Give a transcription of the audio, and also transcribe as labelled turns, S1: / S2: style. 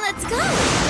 S1: Let's go!